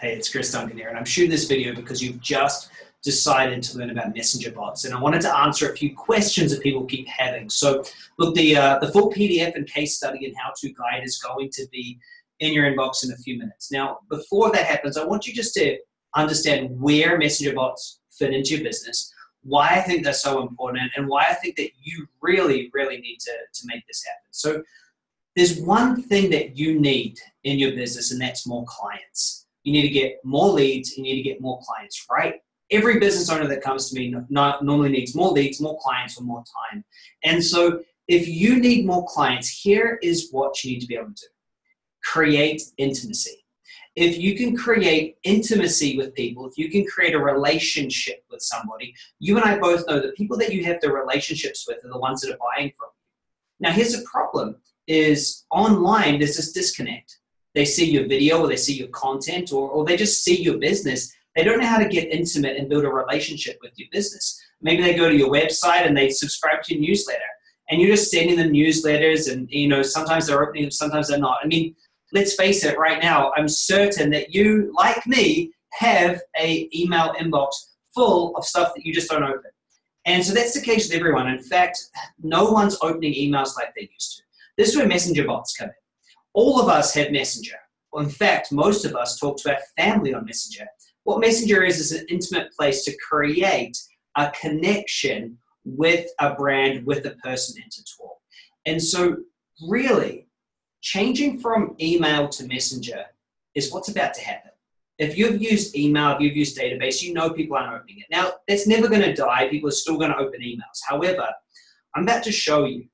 Hey, it's Chris Duncan here, and I'm shooting this video because you've just decided to learn about messenger bots and I wanted to answer a few questions that people keep having. So look, the, uh, the full PDF and case study and how-to guide is going to be in your inbox in a few minutes. Now, before that happens, I want you just to understand where messenger bots fit into your business, why I think they're so important, and why I think that you really, really need to, to make this happen. So there's one thing that you need in your business, and that's more clients. You need to get more leads, you need to get more clients, right? Every business owner that comes to me normally needs more leads, more clients, or more time. And so if you need more clients, here is what you need to be able to do. Create intimacy. If you can create intimacy with people, if you can create a relationship with somebody, you and I both know that people that you have the relationships with are the ones that are buying from you. Now here's a problem, is online there's this disconnect they see your video or they see your content or, or they just see your business. They don't know how to get intimate and build a relationship with your business. Maybe they go to your website and they subscribe to your newsletter and you're just sending them newsletters and you know sometimes they're opening them, sometimes they're not. I mean, let's face it right now, I'm certain that you, like me, have a email inbox full of stuff that you just don't open. And so that's the case with everyone. In fact, no one's opening emails like they used to. This is where messenger bots come in. All of us have Messenger. Well, in fact, most of us talk to our family on Messenger. What Messenger is, is an intimate place to create a connection with a brand, with a person and to talk. And so really, changing from email to Messenger is what's about to happen. If you've used email, if you've used database, you know people aren't opening it. Now, that's never gonna die. People are still gonna open emails. However, I'm about to show you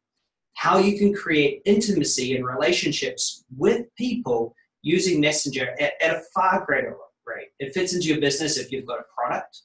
how you can create intimacy and relationships with people using Messenger at, at, a far greater rate. It fits into your business if you've got a product,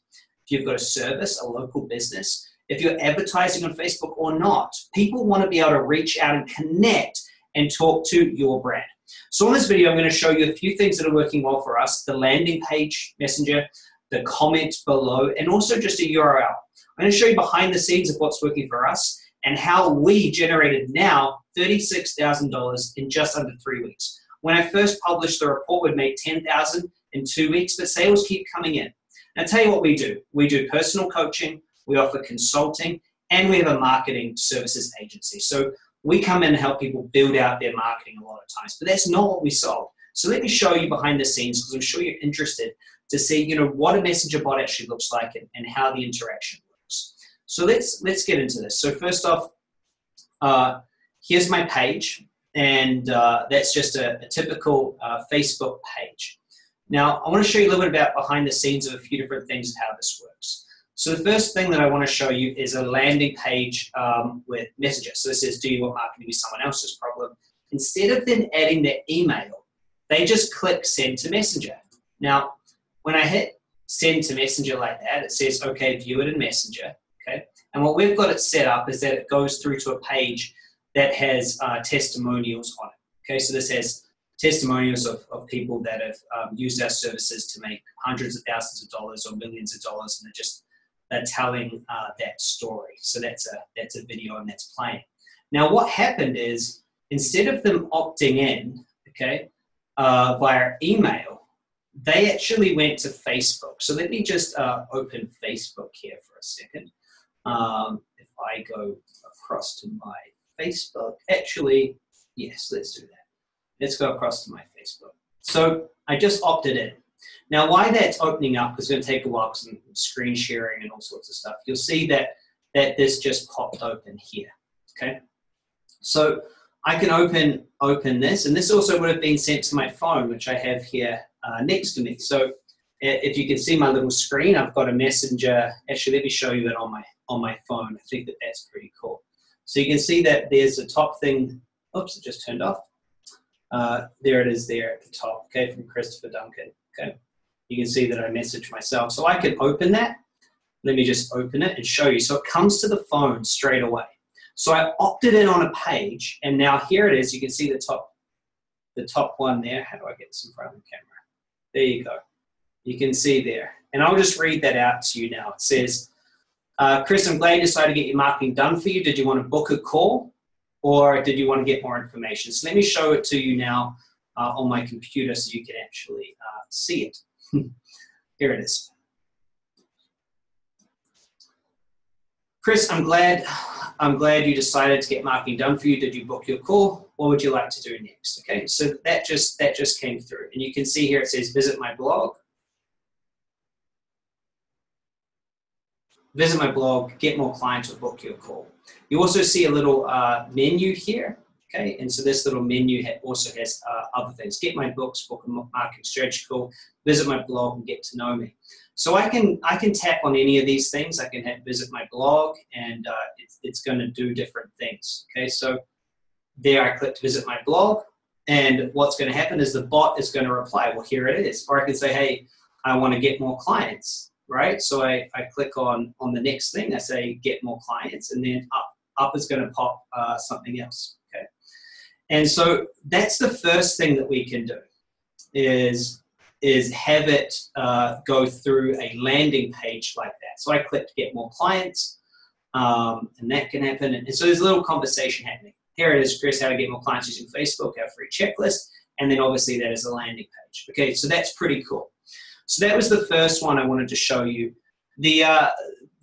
if you've got a service, a local business, if you're advertising on Facebook or not. People want to be able to reach out and connect and talk to your brand. So in this video, I'm going to show you a few things that are working well for us, the landing page Messenger, the comment below, and also just a URL. I'm going to show you behind the scenes of what's working for us and how we generated now $36,000 in just under three weeks. When I first published the report, we'd made 10,000 in two weeks, but sales keep coming in. Now, tell you what we do. We do personal coaching, we offer consulting, and we have a marketing services agency. So we come in and help people build out their marketing a lot of times, but that's not what we solve. So let me show you behind the scenes because I'm sure you're interested to see, you know, what a messenger bot actually looks like and, and how the interaction so let's, let's get into this. So first off, uh, here's my page, and uh, that's just a, a typical uh, Facebook page. Now, I want to show you a little bit about behind the scenes of a few different things and how this works. So the first thing that I want to show you is a landing page um, with Messenger. So this says, do you want marketing to be someone else's problem? Instead of then adding their email, they just click send to Messenger. Now, when I hit send to Messenger like that, it says, okay, view it in Messenger? And what we've got it set up is that it goes through to a page that has uh, testimonials on it, okay? So this has testimonials of, of people that have um, used our services to make hundreds of thousands of dollars or millions of dollars and they're just they're telling uh, that story. So that's a, that's a video and that's playing. Now what happened is instead of them opting in, okay, uh, via email, they actually went to Facebook. So let me just uh, open Facebook here for a second. Um, if I go across to my Facebook, actually, yes, let's do that. Let's go across to my Facebook. So I just opted in. Now, why that's opening up is going to take a while because I'm screen sharing and all sorts of stuff. You'll see that, that this just popped open here, okay? So I can open, open this, and this also would have been sent to my phone, which I have here uh, next to me. So if you can see my little screen, I've got a messenger. Actually, let me show you that on my on my phone. I think that that's pretty cool. So you can see that there's a top thing. Oops, it just turned off. Uh, there it is there at the top, okay, from Christopher Duncan, okay. You can see that I messaged myself. So I can open that. Let me just open it and show you. So it comes to the phone straight away. So I opted in on a page, and now here it is. You can see the top, the top one there. How do I get this in front of the camera? There you go. You can see there. And I'll just read that out to you now. It says, uh, Chris, I'm glad you decided to get your marketing done for you. Did you want to book a call or did you want to get more information? So let me show it to you now uh, on my computer so you can actually uh, see it. Here it is. Chris, I'm glad I'm glad you decided to get marketing done for you. Did you book your call? What would you like to do next? Okay, so that just that just came through. And you can see here it says visit my blog. Visit my blog, get more clients or book your call. You also see a little uh, menu here. Okay, and so this little menu also has uh, other things. Get my books, book a marketing strategy call, visit my blog and get to know me. So I can I can tap on any of these things. I can hit visit my blog, and uh, it's, it's going to do different things. Okay, so there I click to visit my blog, and what's going to happen is the bot is going to reply. Well, here it is. Or I can say, hey, I want to get more clients, right? So I, I click on on the next thing. I say get more clients, and then up up is going to pop uh, something else. Okay, and so that's the first thing that we can do is is have it uh, go through a landing page like that. So I click get more clients, um, and that can happen. And so there's a little conversation happening. Here it is, Chris, how to get more clients using Facebook, our free checklist, and then obviously that is a landing page. Okay, so that's pretty cool. So that was the first one I wanted to show you. The, uh,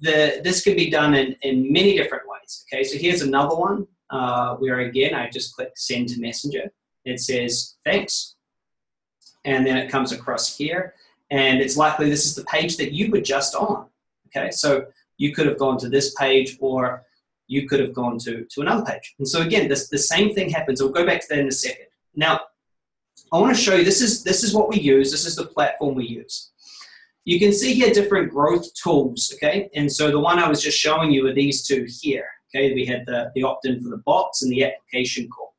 the, this can be done in, in many different ways. Okay, so here's another one uh, where again, I just click send to messenger. It says, thanks, and then it comes across here. And it's likely this is the page that you were just on. Okay, so you could have gone to this page or you could have gone to, to another page. And so again, this, the same thing happens. We'll go back to that in a second. Now, I want to show you, this is, this is what we use. This is the platform we use. You can see here different growth tools, okay? And so the one I was just showing you are these two here, okay? We had the, the opt-in for the bots and the application call.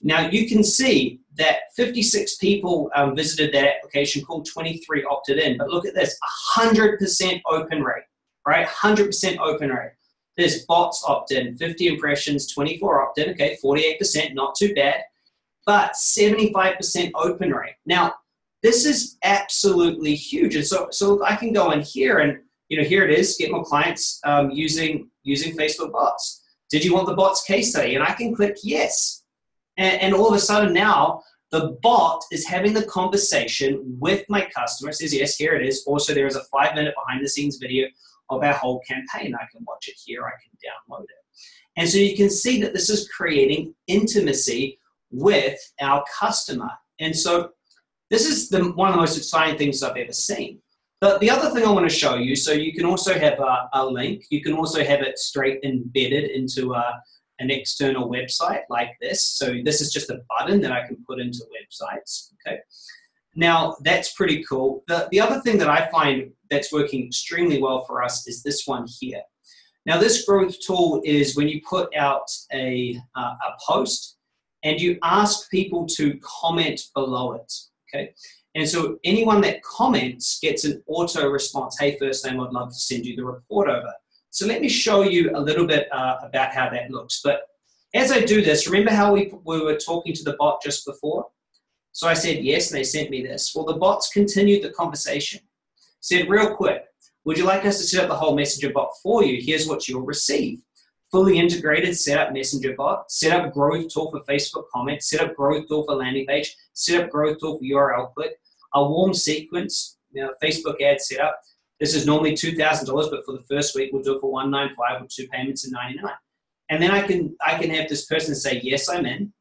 Now you can see that 56 people um, visited that application call, 23 opted in. But look at this, 100% open rate, right? 100% open rate. There's bots opt in, 50 impressions, 24 opt in, okay, 48%, not too bad, but 75% open rate. Now, this is absolutely huge. And so, so I can go in here and, you know, here it is, get more clients um, using, using Facebook bots. Did you want the bots case study? And I can click yes. And, and all of a sudden now, the bot is having the conversation with my customer. It says, yes, here it is. Also, there is a five minute behind the scenes video of our whole campaign. I can watch it here, I can download it. And so you can see that this is creating intimacy with our customer. And so this is the, one of the most exciting things I've ever seen. But the other thing I want to show you, so you can also have a, a link. You can also have it straight embedded into a, an external website like this. So this is just a button that I can put into websites, okay? Now, that's pretty cool. The, the other thing that I find that's working extremely well for us is this one here. Now, this growth tool is when you put out a, uh, a post and you ask people to comment below it, okay? And so anyone that comments gets an auto response. Hey, first name, I'd love to send you the report over. So let me show you a little bit uh, about how that looks. But as I do this, remember how we, we were talking to the bot just before? So I said yes, and they sent me this. Well, the bots continued the conversation. Said real quick, would you like us to set up the whole messenger bot for you? Here's what you'll receive. Fully integrated setup messenger bot, set up growth tool for Facebook comments, set up growth tool for landing page, set up growth tool for URL click, a warm sequence, you know, Facebook ad setup, this is normally $2,000, but for the first week, we'll do it for 195 with two payments of 99 And then I can, I can have this person say, yes, I'm in.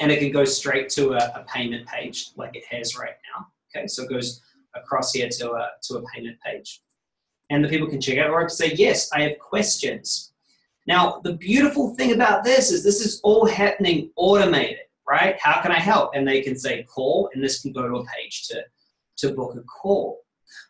And it can go straight to a, a payment page like it has right now. Okay, so it goes across here to a, to a payment page. And the people can check out or I can say, yes, I have questions. Now, the beautiful thing about this is this is all happening automated, right? How can I help? And they can say call, and this can go to a page to, to book a call.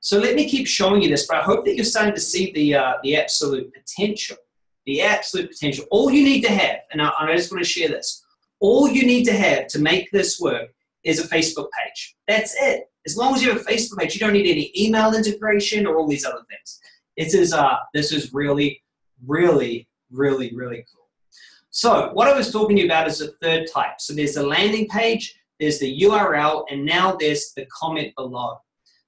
So let me keep showing you this, but I hope that you're starting to see the, uh, the absolute potential. The absolute potential. All you need to have, and I, I just want to share this, all you need to have to make this work is a Facebook page. That's it. As long as you have a Facebook page, you don't need any email integration or all these other things. This is, uh, this is really, really, really, really cool. So what I was talking to you about is the third type. So there's the landing page, there's the URL, and now there's the comment below.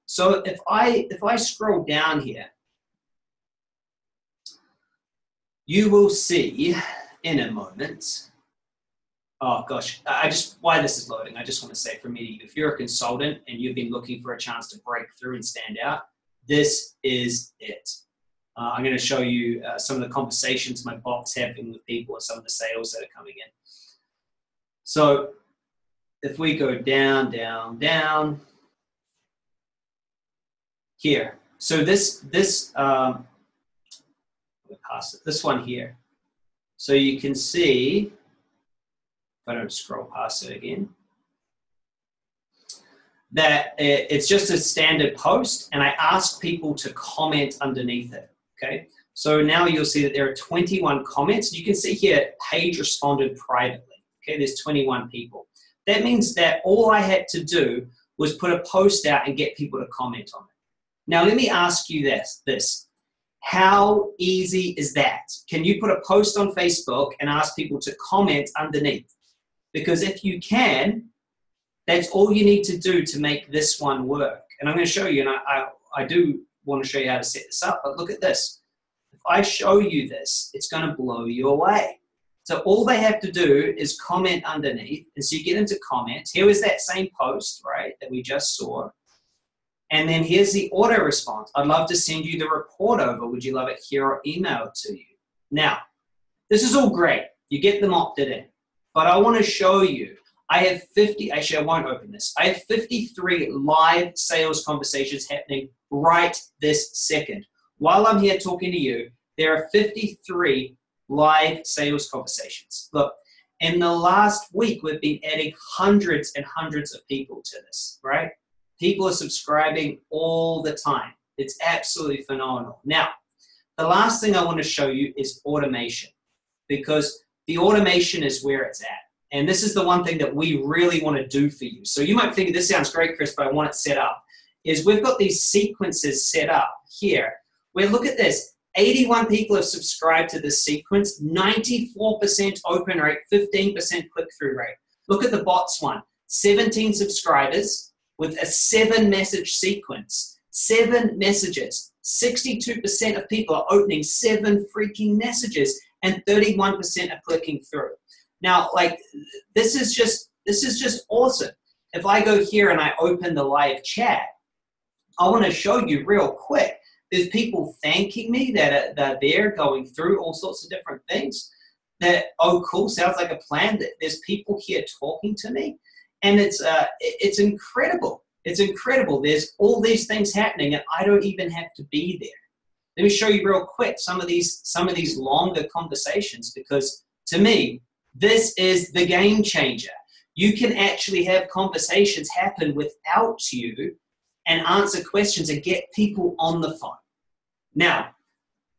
So if I, if I scroll down here, you will see in a moment, oh gosh, I just, why this is loading, I just want to say for me, if you're a consultant and you've been looking for a chance to break through and stand out, this is it. Uh, I'm going to show you uh, some of the conversations my bot's having with people and some of the sales that are coming in. So if we go down, down, down, here. So this, this, um, pass it, this one here. So you can see, if I don't scroll past it again, that it's just a standard post and I ask people to comment underneath it, okay? So now you'll see that there are 21 comments. You can see here, page responded privately, okay? There's 21 people. That means that all I had to do was put a post out and get people to comment on it. Now let me ask you this, this. How easy is that? Can you put a post on Facebook and ask people to comment underneath? Because if you can, that's all you need to do to make this one work. And I'm going to show you, and I, I, I do want to show you how to set this up, but look at this. If I show you this, it's going to blow you away. So all they have to do is comment underneath. And so you get into comments. Here was that same post, right, that we just saw. And then here's the auto response. I'd love to send you the report over. Would you love it here or emailed to you? Now, this is all great. You get them opted in. But I want to show you I have 50, actually I won't open this. I have 53 live sales conversations happening right this second. While I'm here talking to you, there are 53 live sales conversations. Look, in the last week, we've been adding hundreds and hundreds of people to this, right? People are subscribing all the time. It's absolutely phenomenal. Now, the last thing I want to show you is automation because the automation is where it's at. And this is the one thing that we really want to do for you. So you might think, this sounds great, Chris, but I want it set up. Is we've got these sequences set up here. Where look at this, 81 people have subscribed to this sequence, 94% open rate, 15% click-through rate. Look at the bots one, 17 subscribers with a seven message sequence, seven messages. 62% of people are opening seven freaking messages and 31% are clicking through. Now, like, this is just, this is just awesome. If I go here and I open the live chat, I want to show you real quick. There's people thanking me that, are, that they're going through all sorts of different things. That, oh, cool, sounds like a plan. That There's people here talking to me. And it's, uh, it's incredible. It's incredible. There's all these things happening and I don't even have to be there. Let me show you real quick some of these, some of these longer conversations because to me, this is the game changer. You can actually have conversations happen without you and answer questions and get people on the phone. Now,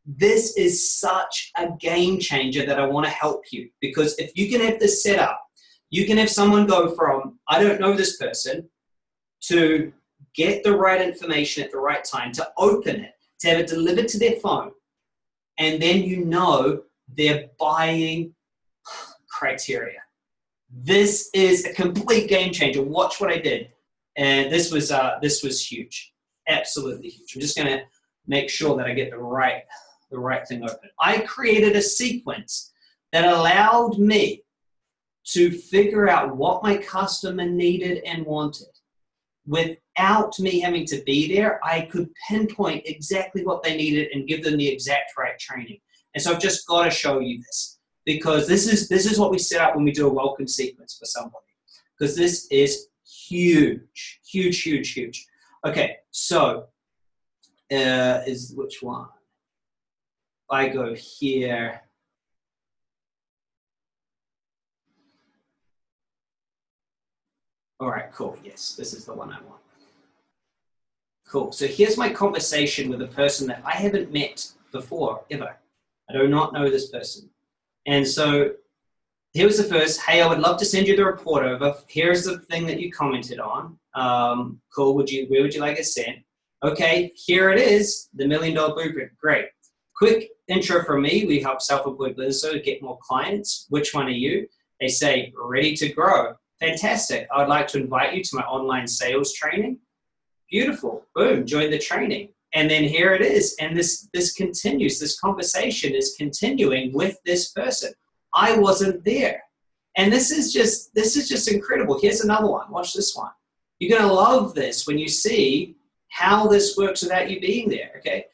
this is such a game changer that I want to help you because if you can have this set up, you can have someone go from, I don't know this person, to get the right information at the right time, to open it, to have it delivered to their phone, and then you know they're buying criteria. This is a complete game changer. Watch what I did. And this was, uh, this was huge, absolutely huge. I'm just gonna make sure that I get the right, the right thing open. I created a sequence that allowed me to figure out what my customer needed and wanted. Without me having to be there, I could pinpoint exactly what they needed and give them the exact right training. And so I've just got to show you this because this is this is what we set up when we do a welcome sequence for somebody. Because this is huge huge huge huge. Okay so uh, is which one? I go here. All right cool. Yes this is the one I want. Cool. So here's my conversation with a person that I haven't met before ever. I do not know this person and so here was the first, hey, I would love to send you the report over. Here's the thing that you commented on. Um, cool, would you, where would you like it sent? Okay, here it is, the Million Dollar Blueprint, great. Quick intro from me, we help self-employed businesses get more clients. Which one are you? They say, ready to grow. Fantastic, I'd like to invite you to my online sales training. Beautiful, boom, join the training. And then here it is. And this, this continues, this conversation is continuing with this person. I wasn't there. And this is just this is just incredible. Here's another one. Watch this one. You're going to love this when you see how this works without you being there. Okay.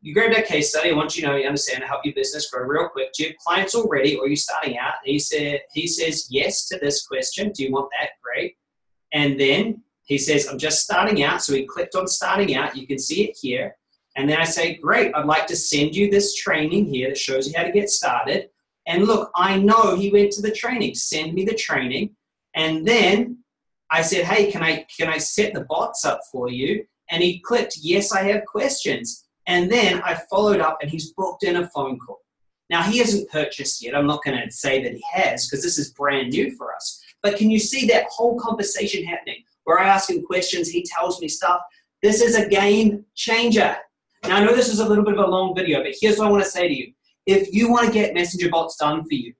You grab that case study. Want you to know you understand how help your business grow real quick. Do you have clients already, or are you starting out? He said he says yes to this question. Do you want that? Great. And then he says, I'm just starting out. So he clicked on starting out. You can see it here. And then I say, great, I'd like to send you this training here that shows you how to get started. And look, I know he went to the training. Send me the training. And then I said, hey, can I, can I set the bots up for you? And he clicked, yes, I have questions. And then I followed up and he's booked in a phone call. Now, he hasn't purchased yet. I'm not going to say that he has because this is brand new for us. But can you see that whole conversation happening where I ask him questions, he tells me stuff? This is a game changer. Now, I know this is a little bit of a long video, but here's what I want to say to you. If you want to get messenger bots done for you,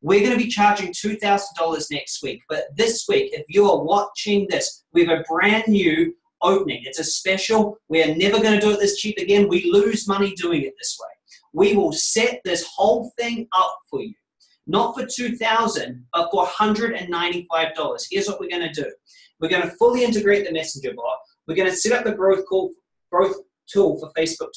we're going to be charging $2,000 next week. But this week, if you are watching this, we have a brand new opening. It's a special. We're never going to do it this cheap again. We lose money doing it this way. We will set this whole thing up for you. Not for 2000 but for $195. Here's what we're going to do. We're going to fully integrate the messenger bot. We're going to set up the growth call, growth tool for Facebook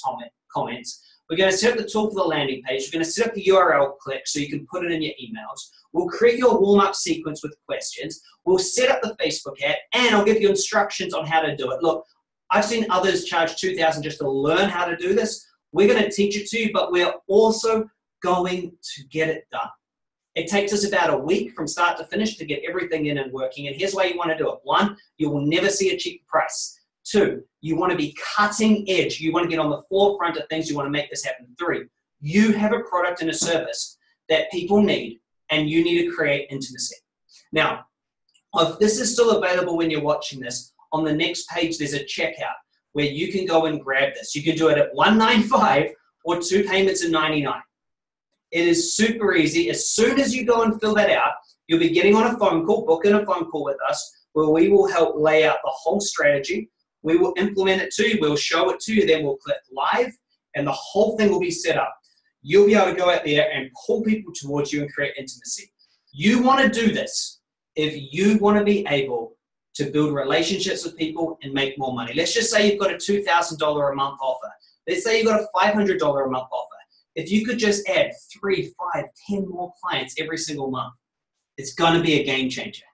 comments. We're going to set up the tool for the landing page. We're going to set up the URL click so you can put it in your emails. We'll create your warm-up sequence with questions. We'll set up the Facebook ad, and I'll give you instructions on how to do it. Look, I've seen others charge 2000 just to learn how to do this. We're going to teach it to you, but we're also going to get it done. It takes us about a week from start to finish to get everything in and working. And here's why you want to do it. One, you will never see a cheap price. Two, you want to be cutting edge. You want to get on the forefront of things. You want to make this happen. Three, you have a product and a service that people need and you need to create intimacy. Now, if this is still available when you're watching this, on the next page there's a checkout where you can go and grab this. You can do it at 195 or two payments of 99. It is super easy. As soon as you go and fill that out, you'll be getting on a phone call, booking a phone call with us, where we will help lay out the whole strategy. We will implement it to you. We'll show it to you. Then we'll click live, and the whole thing will be set up. You'll be able to go out there and pull people towards you and create intimacy. You want to do this if you want to be able to build relationships with people and make more money. Let's just say you've got a $2,000 a month offer. Let's say you've got a $500 a month offer. If you could just add three, five, ten more clients every single month, it's going to be a game changer.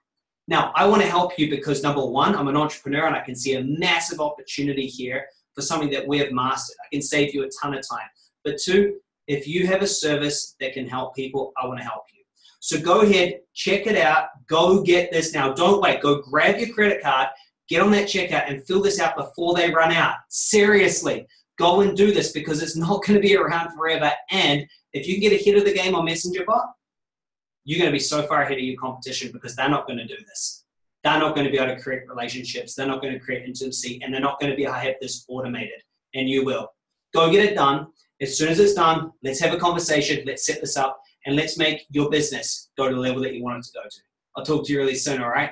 Now, I want to help you because number one, I'm an entrepreneur and I can see a massive opportunity here for something that we have mastered. I can save you a ton of time. But two, if you have a service that can help people, I want to help you. So go ahead, check it out, go get this now. Don't wait, go grab your credit card, get on that checkout and fill this out before they run out. Seriously, go and do this because it's not going to be around forever. And if you get ahead of the game on Messenger Bot, you're going to be so far ahead of your competition because they're not going to do this. They're not going to be able to create relationships. They're not going to create intimacy and they're not going to be able to have this automated. And you will. Go get it done. As soon as it's done, let's have a conversation. Let's set this up and let's make your business go to the level that you want it to go to. I'll talk to you really soon, all right?